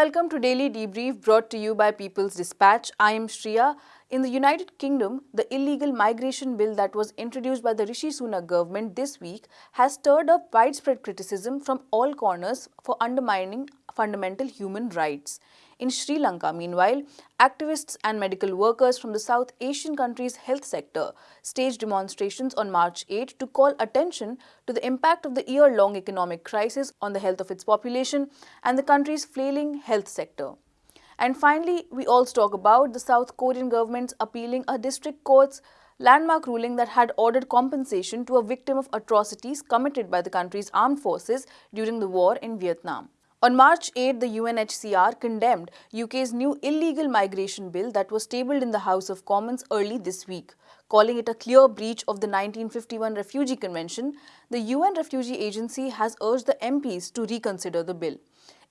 welcome to Daily Debrief brought to you by People's Dispatch. I am Shriya. In the United Kingdom, the illegal migration bill that was introduced by the Rishi Sunak government this week has stirred up widespread criticism from all corners for undermining fundamental human rights. In Sri Lanka, meanwhile, activists and medical workers from the South Asian country's health sector staged demonstrations on March 8 to call attention to the impact of the year-long economic crisis on the health of its population and the country's flailing health sector. And finally, we also talk about the South Korean government's appealing a district court's landmark ruling that had ordered compensation to a victim of atrocities committed by the country's armed forces during the war in Vietnam. On March 8, the UNHCR condemned UK's new illegal migration bill that was tabled in the House of Commons early this week. Calling it a clear breach of the 1951 Refugee Convention, the UN Refugee Agency has urged the MPs to reconsider the bill.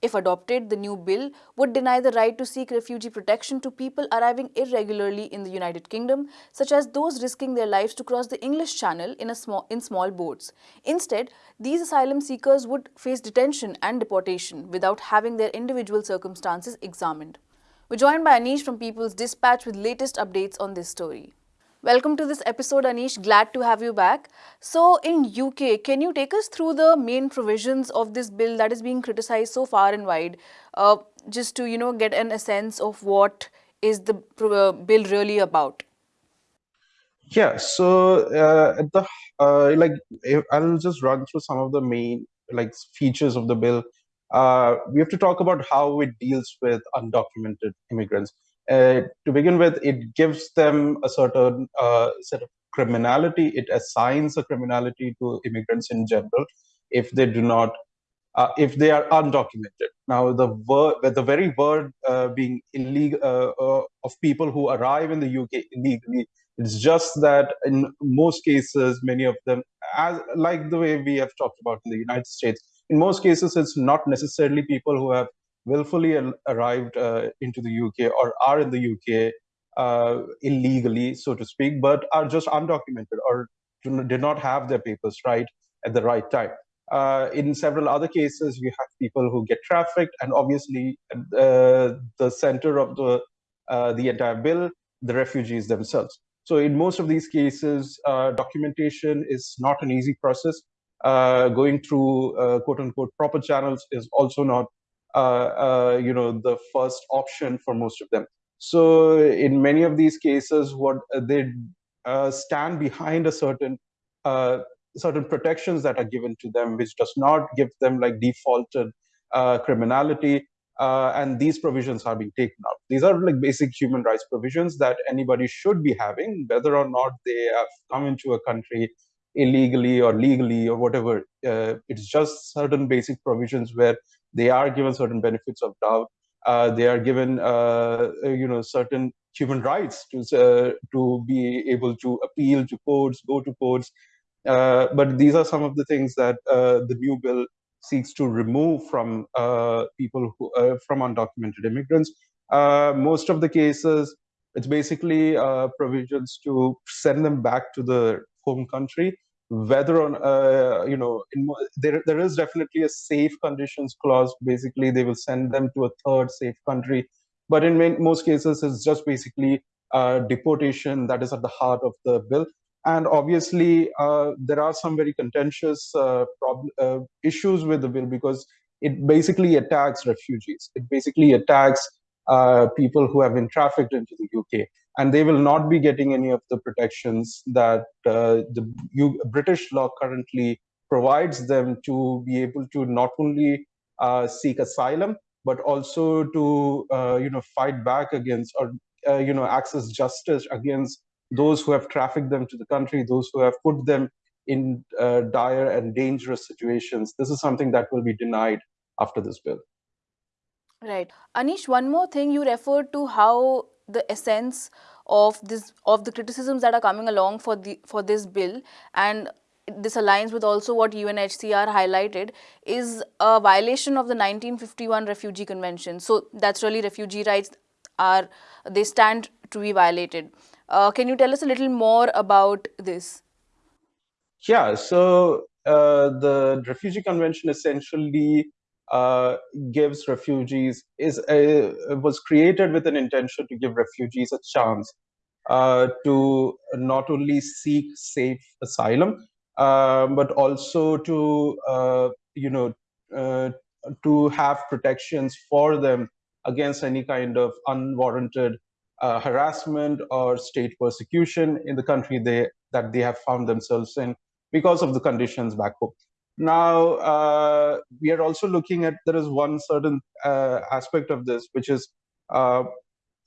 If adopted, the new bill would deny the right to seek refugee protection to people arriving irregularly in the United Kingdom, such as those risking their lives to cross the English Channel in, small, in small boats. Instead, these asylum seekers would face detention and deportation without having their individual circumstances examined. We're joined by Anish from People's Dispatch with latest updates on this story. Welcome to this episode, Anish. Glad to have you back. So, in UK, can you take us through the main provisions of this bill that is being criticized so far and wide, uh, just to you know get an, a sense of what is the uh, bill really about? Yeah. So, uh, the uh, like, I'll just run through some of the main like features of the bill. Uh, we have to talk about how it deals with undocumented immigrants uh, to begin with, it gives them a certain uh, set of criminality. It assigns a criminality to immigrants in general if they do not, uh, if they are undocumented. Now, the word, the very word uh, being illegal uh, of people who arrive in the UK illegally, it's just that in most cases, many of them, as like the way we have talked about in the United States, in most cases, it's not necessarily people who have willfully arrived uh, into the UK or are in the UK uh, illegally, so to speak, but are just undocumented or did not have their papers right at the right time. Uh, in several other cases, you have people who get trafficked, and obviously, uh, the center of the uh, the entire bill, the refugees themselves. So, in most of these cases, uh, documentation is not an easy process. going through quote unquote proper channels is also not you know, the first option for most of them. So in many of these cases, what uh, they stand behind a certain certain protections that are given to them, which does not give them like defaulted criminality. Uh, and these provisions are being taken out. These are like basic human rights provisions that anybody should be having, whether or not they have come into a country illegally or legally or whatever. Uh, it's just certain basic provisions where they are given certain benefits of doubt. Uh, they are given, uh, you know, certain human rights to uh, to be able to appeal to courts, go to courts. Uh, but these are some of the things that uh, the new bill seeks to remove from uh, people who from undocumented immigrants. most of the cases, it's basically provisions to send them back to the home country whether on uh, you know in, there there is definitely a safe conditions clause. Basically they will send them to a third safe country. But in main, most cases it's just basically uh, deportation that is at the heart of the bill. And obviously uh, there are some very contentious uh, uh, issues with the bill because it basically attacks refugees. It basically attacks uh, people who have been trafficked into the UK and they will not be getting any of the protections that uh, the U British law currently provides them to be able to not only uh, seek asylum but also to uh, you know fight back against or uh, you know access justice against those who have trafficked them to the country, those who have put them in dire and dangerous situations. This is something that will be denied after this bill. Right. Anish, one more thing you referred to how the essence of this of the criticisms that are coming along for the for this bill and this aligns with also what UNHCR highlighted is a violation of the 1951 Refugee Convention. So that's really refugee rights are they stand to be violated. Uh, can you tell us a little more about this? Yeah, so uh, the Refugee Convention essentially uh, gives refugees is a, was created with an intention to give refugees a chance uh, to not only seek safe asylum uh, but also to uh, you know uh, to have protections for them against any kind of unwarranted uh, harassment or state persecution in the country they that they have found themselves in because of the conditions back home. Now, uh, we are also looking at, there is one certain uh, aspect of this, which is, uh,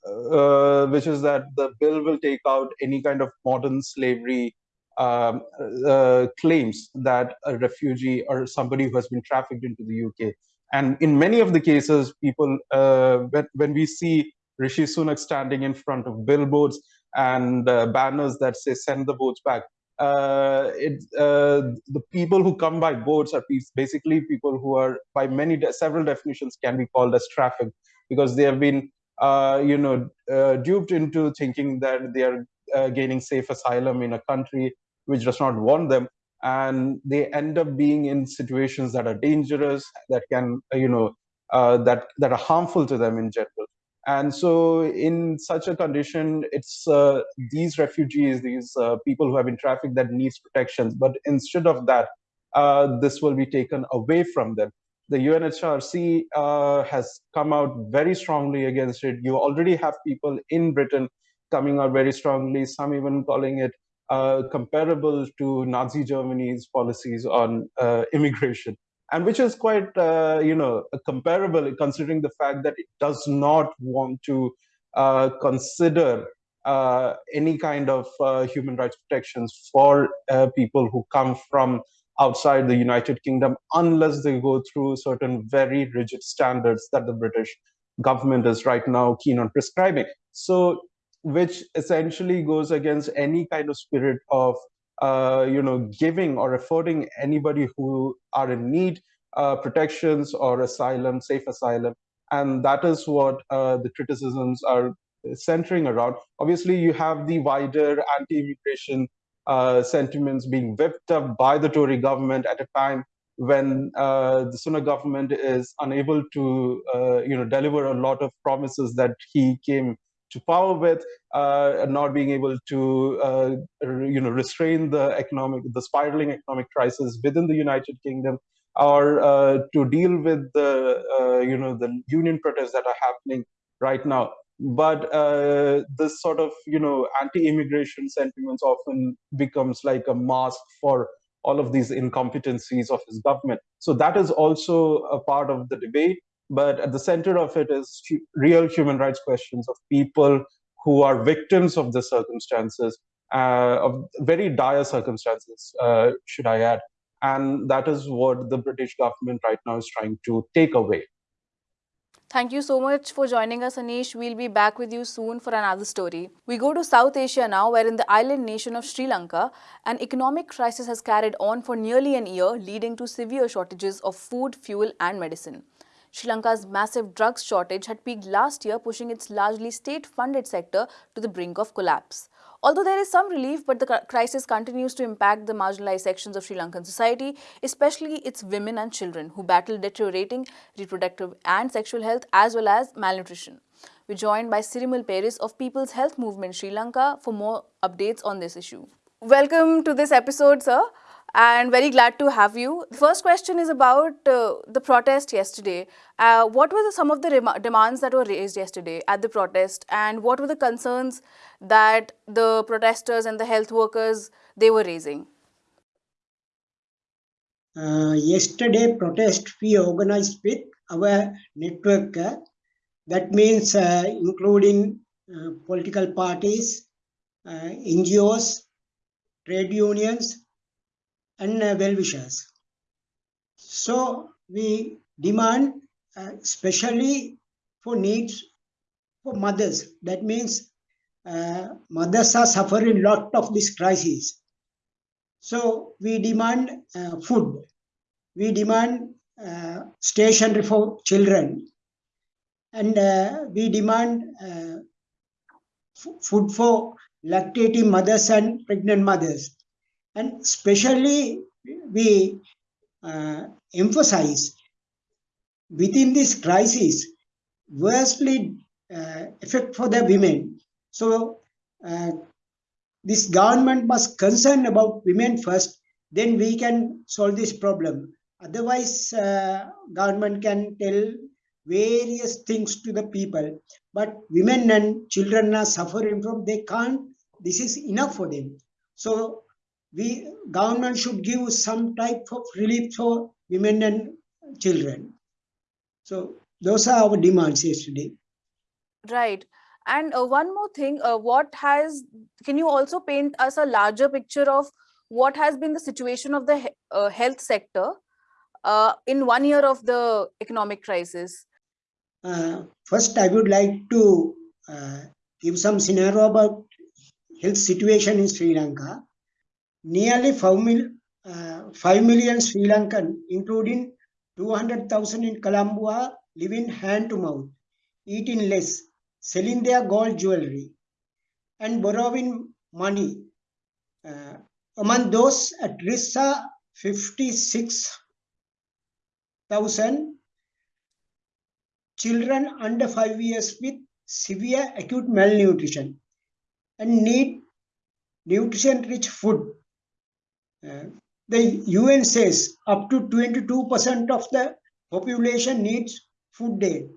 uh which is that the bill will take out any kind of modern slavery um, uh, claims that a refugee or somebody who has been trafficked into the UK. And in many of the cases, people, uh, when, when we see Rishi Sunak standing in front of billboards and banners that say, send the boats back, uh, it, uh, the people who come by boats are basically people who are by many de several definitions can be called as trafficked because they have been uh, you know uh, duped into thinking that they are uh, gaining safe asylum in a country which does not want them. And they end up being in situations that are dangerous that can uh, you know that that are harmful to them in general and so in such a condition, it's uh, these refugees, these uh, people who have been trafficked that needs protections. But instead of that, uh, this will be taken away from them. The UNHRC uh, has come out very strongly against it. You already have people in Britain coming out very strongly, some even calling it uh, comparable to Nazi Germany's policies on uh, immigration and which is quite uh, you know comparable considering the fact that it does not want to uh, consider uh, any kind of uh, human rights protections for uh, people who come from outside the United Kingdom unless they go through certain very rigid standards that the British government is right now keen on prescribing. So, which essentially goes against any kind of spirit of uh, you know, giving or affording anybody who are in need uh, protections or asylum, safe asylum. And that is what uh, the criticisms are centering around. Obviously, you have the wider anti-immigration uh, sentiments being whipped up by the Tory government at a time when uh, the Sunak government is unable to, uh, you know, deliver a lot of promises that he came to power with, uh, not being able to, uh, you know, restrain the economic, the spiraling economic crisis within the United Kingdom, or uh, to deal with the, uh, you know, the union protests that are happening right now. But uh, this sort of, you know, anti-immigration sentiments often becomes like a mask for all of these incompetencies of his government. So that is also a part of the debate but at the center of it is real human rights questions of people who are victims of the circumstances, uh, of very dire circumstances, uh, should I add. And that is what the British government right now is trying to take away. Thank you so much for joining us, Anish. We'll be back with you soon for another story. We go to South Asia now, where in the island nation of Sri Lanka, an economic crisis has carried on for nearly an year, leading to severe shortages of food, fuel and medicine. Sri Lanka's massive drugs shortage had peaked last year, pushing its largely state-funded sector to the brink of collapse. Although there is some relief, but the crisis continues to impact the marginalized sections of Sri Lankan society, especially its women and children who battle deteriorating reproductive and sexual health as well as malnutrition. We're joined by Sirimal Peris of People's Health Movement Sri Lanka for more updates on this issue. Welcome to this episode, sir and very glad to have you. The first question is about uh, the protest yesterday. Uh, what were the, some of the demands that were raised yesterday at the protest and what were the concerns that the protesters and the health workers, they were raising? Uh, yesterday protest we organized with our network uh, that means uh, including uh, political parties, NGOs, trade unions, and uh, well-wishers. So we demand, uh, especially for needs for mothers. That means uh, mothers are suffering a lot of this crisis. So we demand uh, food. We demand uh, stationery for children. And uh, we demand uh, food for lactating mothers and pregnant mothers. And especially we uh, emphasize within this crisis, worstly uh, effect for the women. So uh, this government must concern about women first, then we can solve this problem. Otherwise, uh, government can tell various things to the people, but women and children are suffering from, they can't, this is enough for them. So we government should give some type of relief for women and children. So those are our demands yesterday. Right. And uh, one more thing, uh, what has, can you also paint us a larger picture of what has been the situation of the he uh, health sector uh, in one year of the economic crisis? Uh, first, I would like to uh, give some scenario about health situation in Sri Lanka. Nearly 5, mil, 5 million Sri Lankan, including 200,000 in Colombo, are living hand to mouth, eating less, selling their gold jewelry and borrowing money. Uh, among those at risk are 56,000 children under 5 years with severe acute malnutrition and need nutrition rich food. The UN says up to 22% of the population needs food aid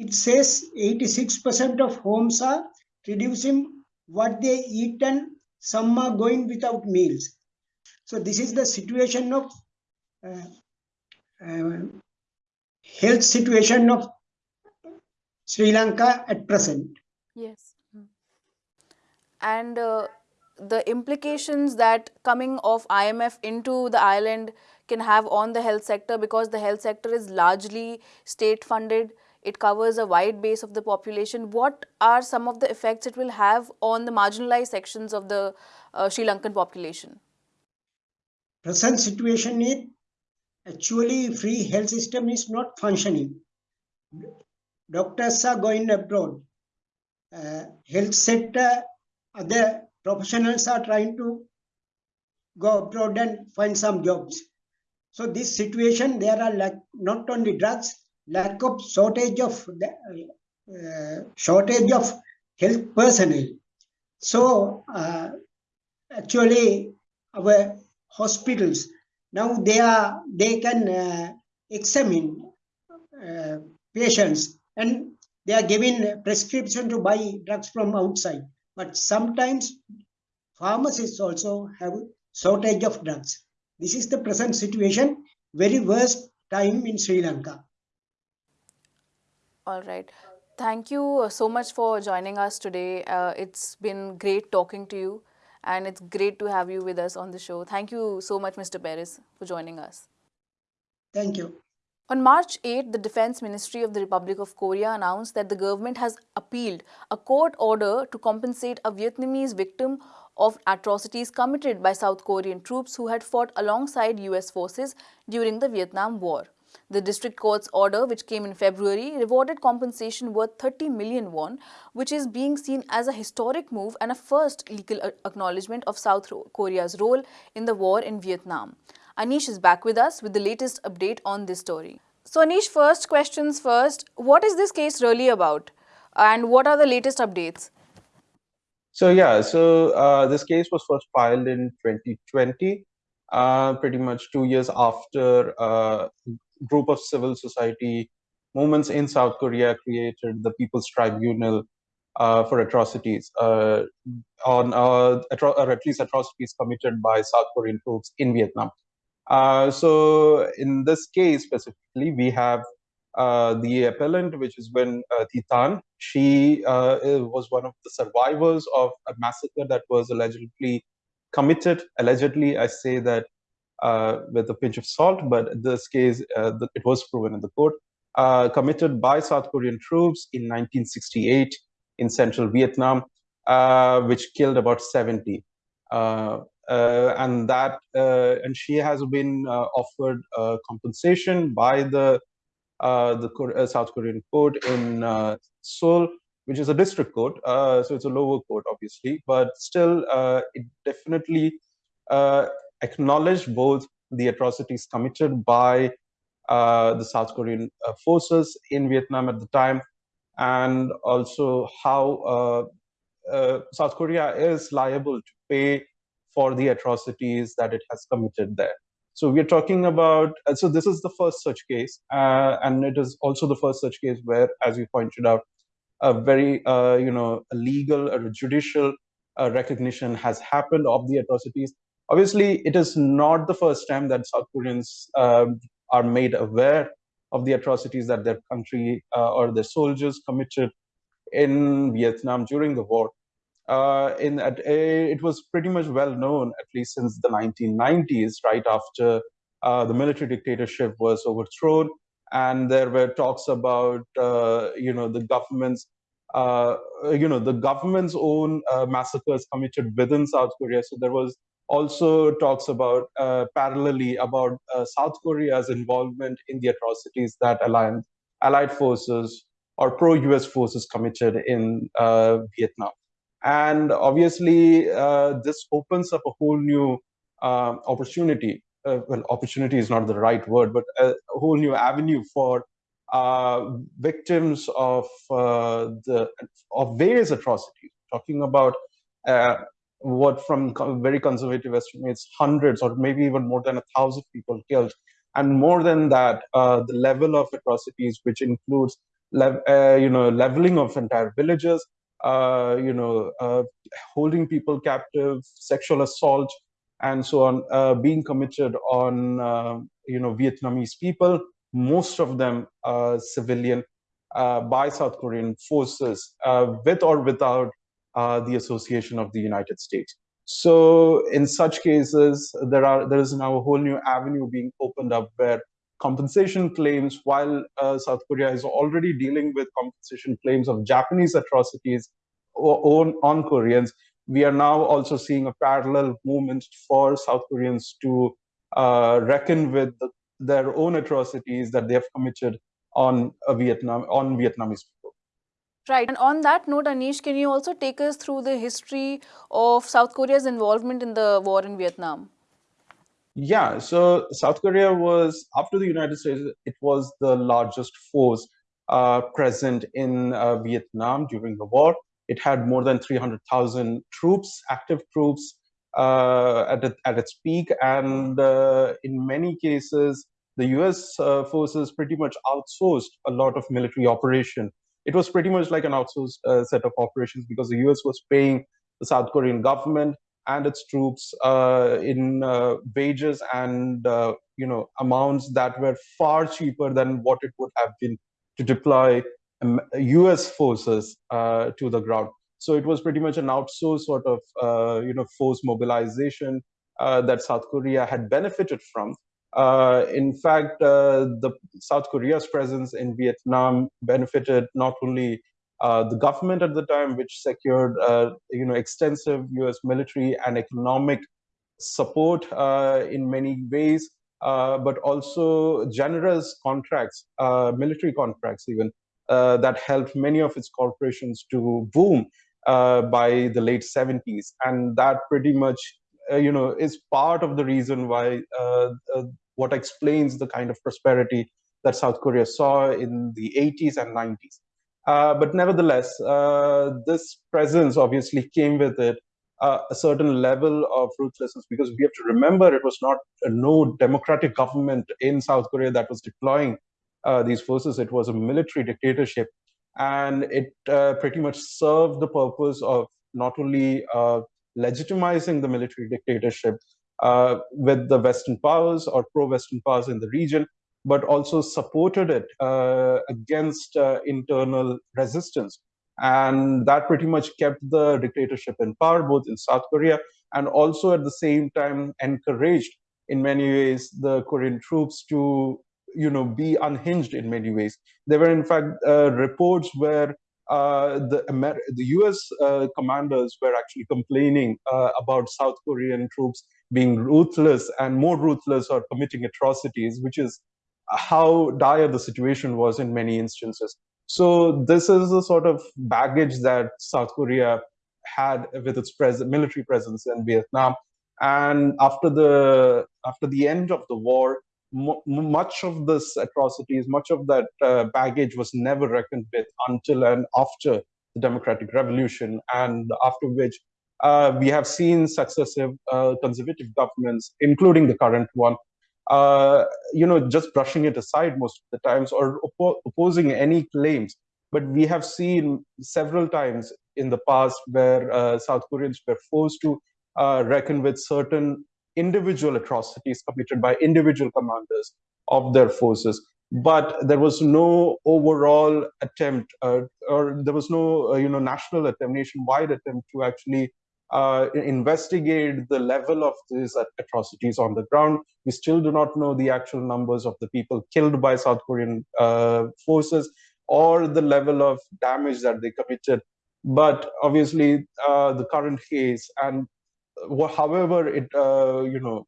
it says 86% of homes are reducing what they eat and some are going without meals. So this is the situation of uh, uh, health situation of Sri Lanka at present. Yes. And uh, the implications that coming of IMF into the island can have on the health sector because the health sector is largely state funded it covers a wide base of the population. What are some of the effects it will have on the marginalized sections of the uh, Sri Lankan population? Present situation is actually free health system is not functioning. Doctors are going abroad. Uh, health sector, other professionals are trying to go abroad and find some jobs. So this situation, there are like not only drugs, lack of shortage of uh, shortage of health personnel. So uh, actually our hospitals now they are they can uh, examine uh, patients and they are given prescription to buy drugs from outside. But sometimes pharmacists also have shortage of drugs. This is the present situation, very worst time in Sri Lanka. All right. Thank you uh, so much for joining us today. Uh, it's been great talking to you and it's great to have you with us on the show. Thank you so much, Mr. Peris, for joining us. Thank you. On March 8, the Defense Ministry of the Republic of Korea announced that the government has appealed a court order to compensate a Vietnamese victim of atrocities committed by South Korean troops who had fought alongside US forces during the Vietnam War. The district court's order, which came in February, rewarded compensation worth 30 million won, which is being seen as a historic move and a first legal acknowledgement of South Korea's role in the war in Vietnam. Anish is back with us with the latest update on this story. So Anish, first questions first, what is this case really about? And what are the latest updates? So yeah, so uh, this case was first filed in 2020, uh, pretty much two years after a group of civil society movements in South Korea created the People's Tribunal uh, for atrocities uh, on uh, atro or at least atrocities committed by South Korean troops in Vietnam. Uh, so in this case specifically, we have uh, the appellant, which is Nguyen uh, Thi Thanh. She was one of the survivors of a massacre that was allegedly committed. Allegedly, I say that uh, with a pinch of salt, but this case, uh, it was proven in the court, uh, committed by South Korean troops in 1968 in central Vietnam, which killed about 70. And that, and she has been offered compensation by the the South Korean court in Seoul, which is a district court. Uh, so it's a lower court, obviously, but still, uh, it definitely uh, acknowledged both the atrocities committed by uh, the South Korean uh, forces in Vietnam at the time, and also how uh, uh, South Korea is liable to pay for the atrocities that it has committed there. So we're talking about, uh, so this is the first such case, uh, and it is also the first such case where, as you pointed out, a very, uh, you know, a legal or a judicial uh, recognition has happened of the atrocities. Obviously, it is not the first time that South Koreans um, are made aware of the atrocities that their country uh, or their soldiers committed in Vietnam during the war uh, in at a, it was pretty much well known at least since the 1990s, right after uh, the military dictatorship was overthrown, and there were talks about uh, you know the government's uh, you know the government's own uh, massacres committed within South Korea. So there was also talks about uh, parallelly about South Korea's involvement in the atrocities that allied allied forces or pro-US forces committed in Vietnam and obviously uh, this opens up a whole new uh, opportunity. Uh, well opportunity is not the right word but a, whole new avenue for uh, victims of uh, the of various atrocities. Talking about uh, what from very conservative estimates hundreds or maybe even more than a thousand people killed. And more than that the level of atrocities which includes you know leveling of entire villages uh, you know, uh, holding people captive, sexual assault, and so on, uh, being committed on, uh, you know, Vietnamese people, most of them civilian, uh, by South Korean forces, with or without the association of the United States. So in such cases, there are there is now a whole new avenue being opened up where compensation claims, while uh, South Korea is already dealing with compensation claims of Japanese atrocities on, on Koreans, we are now also seeing a parallel movement for South Koreans to uh, reckon with the, their own atrocities that they have committed on Vietnam on Vietnamese people. Right. And on that note, Anish, can you also take us through the history of South Korea's involvement in the war in Vietnam? Yeah, so South Korea was, after the United States, it was the largest force uh, present in uh, Vietnam during the war. It had more than 300,000 troops, active troops, uh, at, it, at its peak. And uh, in many cases, the US uh, forces pretty much outsourced a lot of military operation. It was pretty much like an outsourced uh, set of operations because the US was paying the South Korean government and its troops uh, in uh, wages and uh, you know amounts that were far cheaper than what it would have been to deploy U.S. Um, forces uh, to the ground. So it was pretty much an outsourced sort of uh, you know force mobilization uh, that South Korea had benefited from. in fact, the South Korea's presence in Vietnam benefited not only uh, the government at the time, which secured uh, you know extensive U.S. military and economic support uh, in many ways, uh, but also generous contracts, uh, military contracts even, that helped many of its corporations to boom by the late 70s, and that pretty much you know is part of the reason why what explains the kind of prosperity that South Korea saw in the 80s and 90s. Uh, but nevertheless, uh, this presence obviously came with it uh, a certain level of ruthlessness because we have to remember it was not a no democratic government in South Korea that was deploying uh, these forces. It was a military dictatorship. And it uh, pretty much served the purpose of not only legitimizing the military dictatorship with the Western powers or pro-Western powers in the region, but also supported it uh, against uh, internal resistance. And that pretty much kept the dictatorship in power, both in South Korea and also at the same time encouraged in many ways the Korean troops to you know be unhinged in many ways. There were in fact uh, reports where uh, the Amer the U.S. Uh, commanders were actually complaining uh, about South Korean troops being ruthless and more ruthless or committing atrocities, which is how dire the situation was in many instances. So this is the sort of baggage that South Korea had with its pres military presence in Vietnam. And after the after the end of the war, much of this atrocities, much of that uh, baggage was never reckoned with until and after the democratic revolution, and after which uh, we have seen successive uh, conservative governments, including the current one, uh, you know, just brushing it aside most of the times or oppo opposing any claims. But we have seen several times in the past where uh, South Koreans were forced to uh, reckon with certain individual atrocities committed by individual commanders of their forces but there was no overall attempt uh, or there was no uh, you know national attempt nationwide attempt to actually uh, investigate the level of these atrocities on the ground. We still do not know the actual numbers of the people killed by south korean uh, forces or the level of damage that they committed. But obviously uh, the current case and however it uh, you know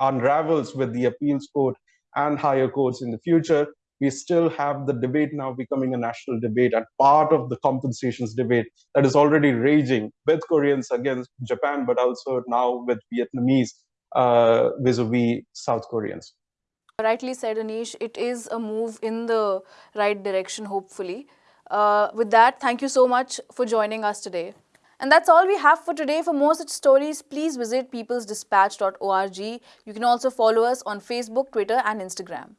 unravels with the appeals court and higher courts in the future we still have the debate now becoming a national debate and part of the compensations debate that is already raging with Koreans against Japan, but also now with Vietnamese uh, vis-a-vis South Koreans. Rightly said, Anish, it is a move in the right direction, hopefully. Uh, with that, thank you so much for joining us today. And that's all we have for today. For more such stories, please visit peoplesdispatch.org. You can also follow us on Facebook, Twitter and Instagram.